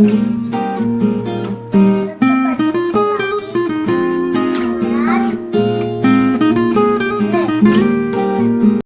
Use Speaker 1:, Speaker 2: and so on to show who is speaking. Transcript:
Speaker 1: 嗯